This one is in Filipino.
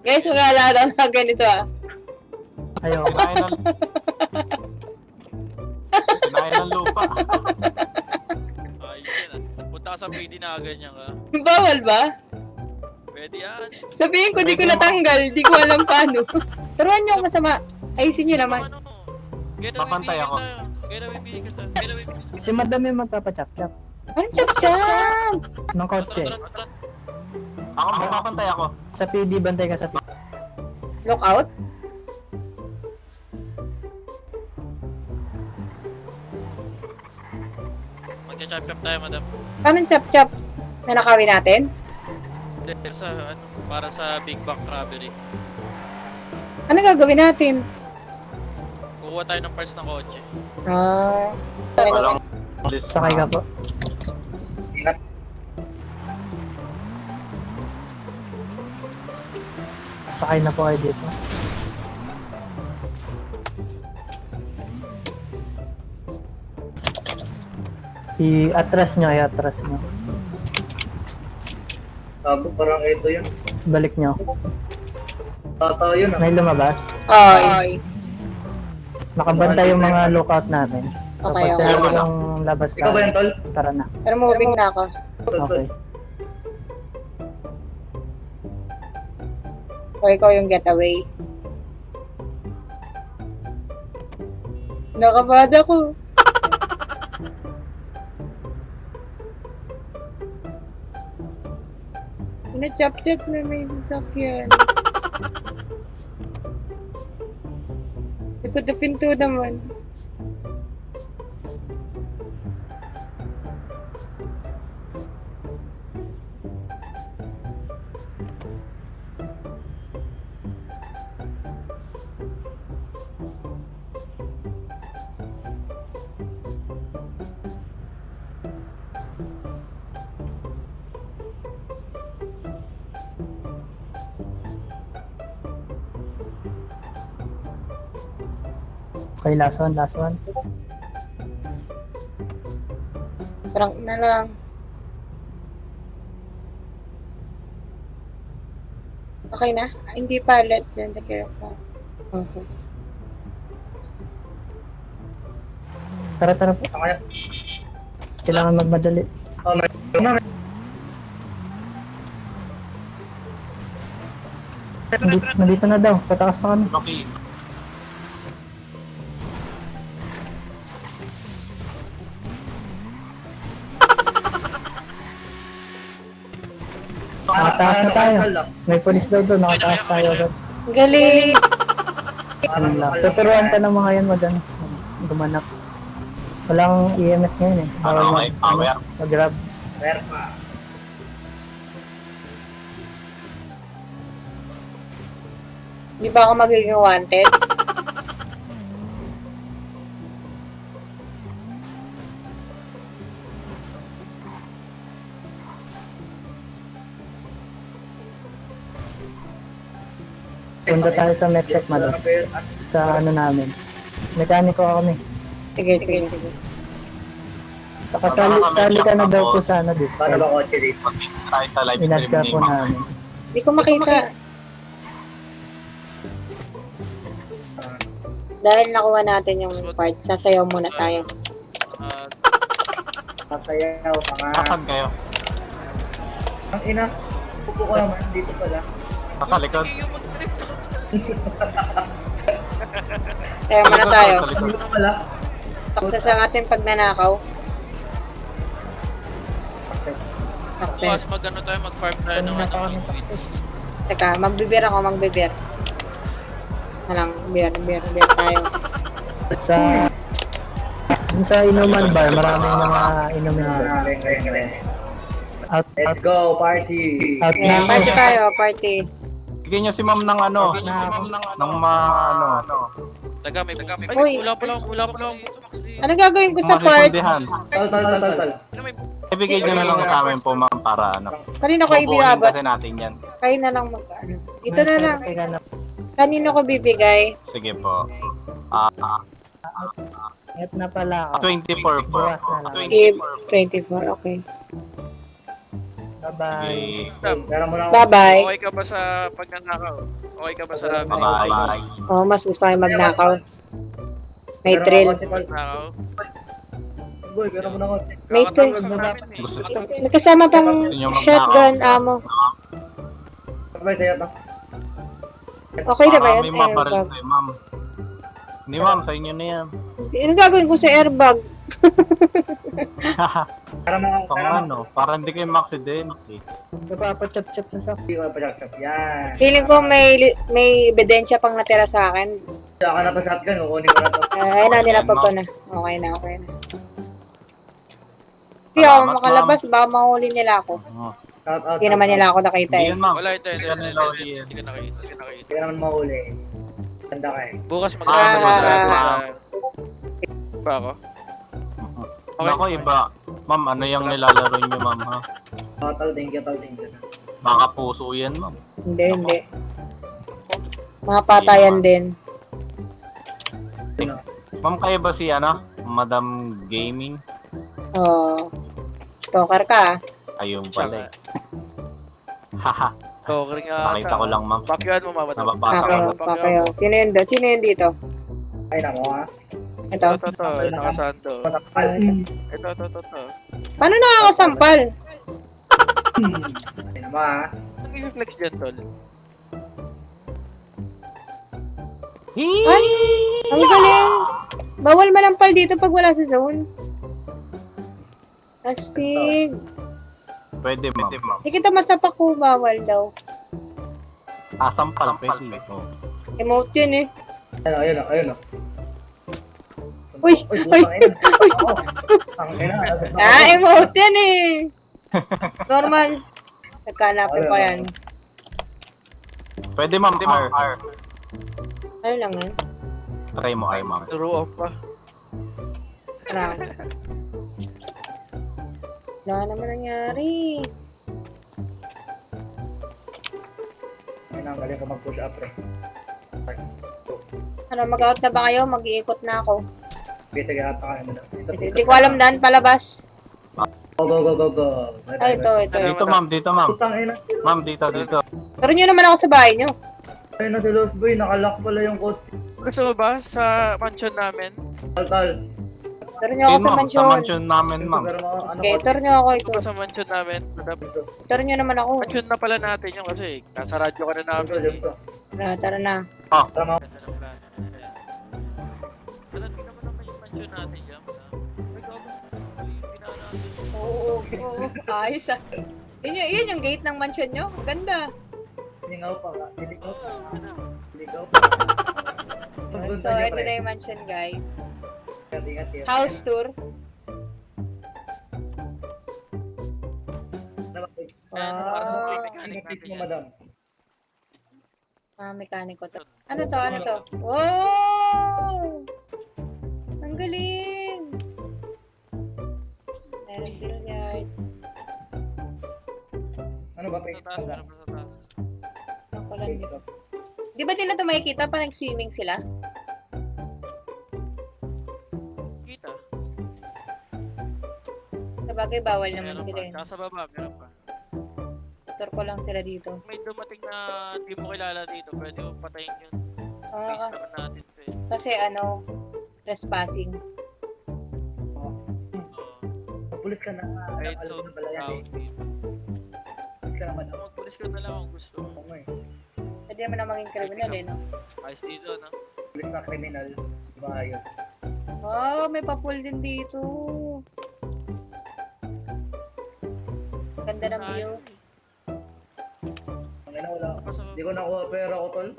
Guys, maglalaro na ganito ah. Ayaw. Kinain ng... Kinain ng lupa. Ayos yan ah. Punta ka sa PD na ganyan ka. Bawal ba? Pwede yan. Sabihin ko, di ko natanggal. Di ko alam paano. Turuan niyo ako masama. Ayusin niyo naman. Ano? Papantay ako. Si madam yung magpapachap-chap Anong chap-chap? ng Tara, kotse. Ako, magpapantay ako. Sa PD, bantay ka sa PD. Lookout? Magcha-chop-chop tayo, madam. Paano chap-chap? Na nakawin natin? Dahil sa, ano, para sa Big Bang Robbery. Ano gagawin natin? Kukuha tayo ng parts ng kotse. Ah. Walang list. Sakay ka po. Sakay na po kayo dito. I-atras nyo, i-atras nyo. Gago, parang ito yun. Tapos balik nyo. Tata yun ah. May lumabas. Ay. Nakabantay yung mga lookout natin. Okay, Kapag okay. sinabi yung labas Ikaw ba na, tol? tara na. Pero moving na ako. Okay. O ikaw yung getaway. Nakabad ako. Na-chop-chop na may sasakyan. Likod na pinto naman. Okay, last one, last one. Prank na lang. Okay na? Ah, hindi pa. Let dyan. Take pa. Okay. Tara, tara po. Kailangan magmadali. Oh, may... nandito na daw. Patakas na kami. Okay. Nakataas na tayo. May polis daw doon. Nakataas tayo. Galing! Ano lang. Tuturuan ka ng mga yan mag ano, gumanap. Walang EMS ngayon eh. Bawal Ano, may power. mag-grab. Meron pa. Di ba ako magiging wanted? Punta tayo sa Metcalf madam. Sa ano namin. Mekaniko kami. Sige, sige, sige. Saka sali, sali ka na daw po sa ano, Paano Discord. ba kotse dito? Tayo sa live Inad stream ka ni po Ma'am. namin. Di ko makita. Dahil nakuha natin yung part, sasayaw muna tayo. Ah, Masayaw, mga... Nasaan kayo? Ang ina. Pupo ko naman, dito pala. Nasa likod. Kaya muna tayo. Pala. Taksa sa ating pagnanakaw. Bukas mag ano tayo, mag-farm tayo ng ano, ng weeds. Teka, magbibir ako, magbibir. Alang, beer, beer, beer tayo. Sa sa inuman bar, maraming mga. Out, out, Let's go, party! out Yeah, party tayo, party. Bigyan niyo si ma'am ng ano, ng mga ano, Taga, may taga, may Uy. Wala pa lang, wala pa lang. Ano gagawin ko sa mga part? refundihan. Tol, tol, tol, tol, tol. Ano may Ibigay niyo na lang sa amin po ma'am para ano. Kanino ko ibigabot? kasi natin yan. Kayo na lang mag ano. Ito na lang. Kanino ko bibigay? Sige po. Ah, At na pala ako. 24 po. Bukas na lang. 24 Give po. 24, okay. Bye-bye. Sige. Bye-bye. okay ka ba sa pagnanakaw? Okay ka ba sa labi? Bye-bye. Oh, mas gusto yung magnakaw. May thrill. Magnakaw? Boy, pera mo na konti. May thrill. sa namin eh. Gusto- Kakatawa- May kasama pang shotgun ammo. Sabay sa'yo to. Okay na ba yun? Marami mabaril tayo, ma'am. Hindi, ma'am. Sa inyo na yan. Ano gagawin ko sa airbag? Para mga, Pang para ano, para hindi kayo maksidente. Napapachop-chop sa sakit. hindi ko na pa-chop-chop. Yan. Feeling ko may may ebidensya pang natira sa akin. Saka na to shotgun, kukunin ko na to. Ay, na, nilapag ko na. Okay na, okay na. Hindi ako Salamat, makalabas, baka mahuli nila ako. Oh. Hindi naman nila ako nakita eh. Wala, ito, ito, ito, ito. Hindi ka nakita, hindi ka naman mahuli. Ganda ka eh. Bukas mag- Ah. Ba ako? Okay. Nako, iba. Ma'am, ano yung nilalaro nyo, ma'am, ha? Oh, tol, thank you, tol, thank you. Baka puso yan, ma'am. Hindi, hindi. Mga patayan din. Ma'am, kayo ba si, ano? Madam Gaming? Oh. Stalker ka ah. Ayun pala eh. Haha, Stalker nga nakita ata. ko lang, ma'am. Pakyan mo, mama. Nababasa ko. Pakayo, pakayo. Sino yun doon? Sino yun dito? Ay, nako ha. Ito. Ito, ito, ito. Nakasando. Ito, ito, ito, ito. Paano nakakasampal? Ay, naman ha. Ang i-flex dyan, tol. Ay! Ang galing! Bawal manampal dito pag wala sa zone. Astig. Pwede, ma'am. Hindi kita masapak ko, bawal daw. Asam pala, pwede. Oh. Emote yun eh. Ayun, ayun, oh, ayun. Uy! Uy! Ang ina. Ah, emote yan eh! Normal. Nagkanapin ko yan. Pwede, ma'am. R. Ano lang yan? Try mo, R, ma'am. Turuan pa. Parang. Wala naman nangyari. Ayun, ang galing ko mag-push up, pre. Ano, mag-out na ba kayo? Mag-iikot na ako. Okay, sige, hata ka mo na. Hindi ko alam daan palabas. Go, go, go, go, go. Ay, ito, ito. Dito, ma'am. Dito, ma'am. Putang ina. Ma'am, dito, dito. Pero nyo naman ako sa bahay nyo. Ayun na si Lost Boy, nakalock pala yung code. Gusto mo ba sa mansion namin? Tal, tal. Pero nyo ako sa ma'am. Sa mansion namin, ma'am. Pero mga ano, nyo ako ito. Sa mansion namin? Madam? Tour nyo naman ako. Mansion na pala natin yun kasi nasa radyo ka na namin. Tara, tara na. Tara mga mansion natin dyan. madam. Ay, gago. Ay, ginawa natin. Oo, oo. Ayos ah. Yun yung, yun yung gate ng mansion nyo. Ganda. Lingaw pa ka. Lingaw pa. Lingaw pa. So, ito na yung mansion, guys. House tour. Wow. play mechanic mo, yan. madam. Ah, mekaniko to. Ano to? Ano to? Wow! Galing! Meron billiard. Ano ba? Sa taas, meron pa sa taas. Ako lang dito. Di ba nila ito makikita pa nag-swimming sila? Kita. Sabagay, bawal naman Meron sila pa. eh. Nasa baba, meron pa. Tour ko lang sila dito. May dumating na di mo kilala dito, pwede mo patayin yun. Ah, naman natin to eh. kasi ano, trespassing. Oo. Pulis ka na. Right, so, na pala yan, eh. Pulis ka na, madam. Magpulis ka na lang kung gusto. Oo, eh. Pwede naman na maging criminal eh, no? Ayos dito, no? Pulis na kriminal. Di ba ayos? Wow, may papul din dito. Ganda ng view. Ang ina, wala. Hindi ko nakuha pera ko, tol.